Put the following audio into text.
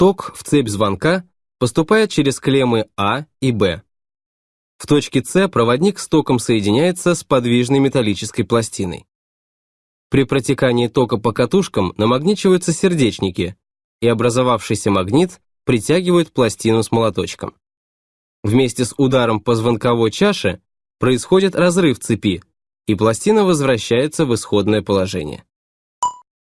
Ток в цепь звонка поступает через клеммы А и Б. В точке С проводник с током соединяется с подвижной металлической пластиной. При протекании тока по катушкам намагничиваются сердечники, и образовавшийся магнит притягивает пластину с молоточком. Вместе с ударом по звонковой чаше происходит разрыв цепи, и пластина возвращается в исходное положение.